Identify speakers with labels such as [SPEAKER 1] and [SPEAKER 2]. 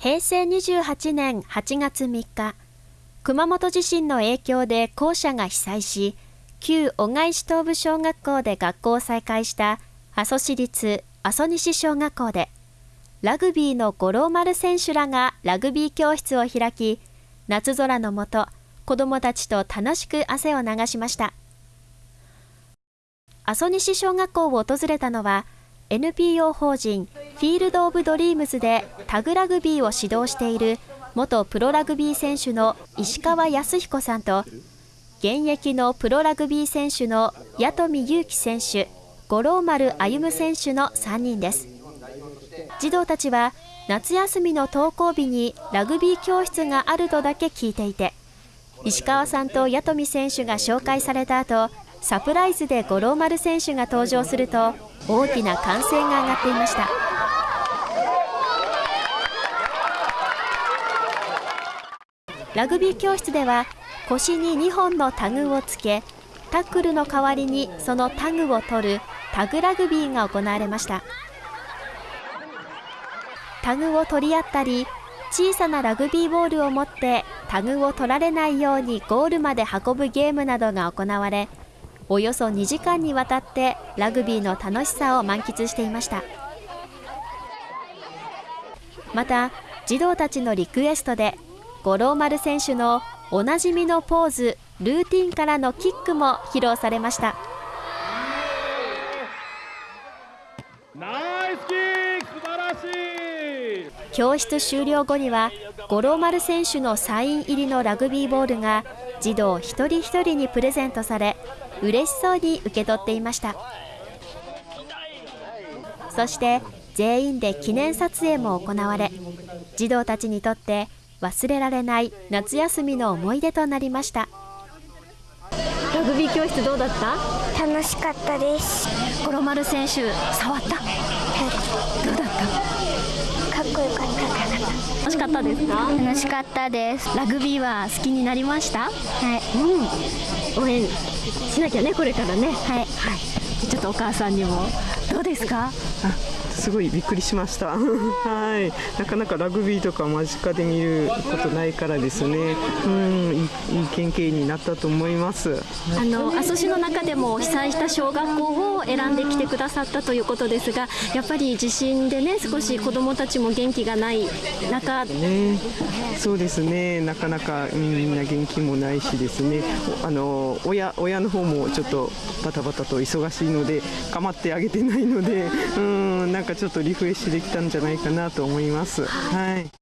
[SPEAKER 1] 平成28年8月3日、熊本地震の影響で校舎が被災し、旧小貝市東部小学校で学校を再開した阿蘇市立阿蘇西小学校で、ラグビーの五郎丸選手らがラグビー教室を開き、夏空の下、子どもたちと楽しく汗を流しました。阿蘇西小学校を訪れたのは、NPO 法人フィールド・オブ・ドリームズでタグラグビーを指導している元プロラグビー選手の石川康彦さんと現役のプロラグビー選手の八富裕樹選手、五郎丸歩選手の3人です。児童たちは夏休みの登校日にラグビー教室があるとだけ聞いていて、石川さんと八富選手が紹介された後、サプライズで五郎丸選手が登場すると大きな歓声が上がっていました。ラグビー教室では腰に2本のタグをつけタックルの代わりにそのタグを取るタグラグビーが行われました。タグを取り合ったり小さなラグビーボールを持ってタグを取られないようにゴールまで運ぶゲームなどが行われおよそ2時間にわたってラグビーの楽しさを満喫していました。また児童たちのリクエストで五郎丸選手のおなじみのポーズルーティンからのキックも披露されました。教室終了後には五郎丸選手のサイン入りのラグビーボールが児童一人一人にプレゼントされ嬉しそうに受け取っていました。そして全員で記念撮影も行われ児童たちにとって忘れられない夏休みの思い出となりました。ラグビー教室どうだった？
[SPEAKER 2] 楽しかったです。
[SPEAKER 1] 五郎丸選手触った？
[SPEAKER 2] はい。
[SPEAKER 1] どうだった？
[SPEAKER 2] かっこよかった。
[SPEAKER 1] 楽しかったですか？
[SPEAKER 2] 楽しかったです。
[SPEAKER 1] ラグビーは好きになりました？
[SPEAKER 2] はい。
[SPEAKER 1] うん。応援しなきゃねこれからね。
[SPEAKER 2] はい。
[SPEAKER 1] はい。ちょっとお母さんにもどうですか？
[SPEAKER 3] すごいびっくりしました。はい。なかなかラグビーとか間近で見ることないからですね。うんいいいい経験になったと思います。
[SPEAKER 1] あの阿蘇市の中でも被災した小学校を選んできてくださったということですがやっぱり地震でね少し子どもたちも元気がない中。
[SPEAKER 3] ね。そうですね。なかなかみんな元気もないしですね。あの親親の方もちょっとバタバタと忙しいので構ってあげてないのでうんなんかちょっとリフレッシュできたんじゃないかなと思います。はい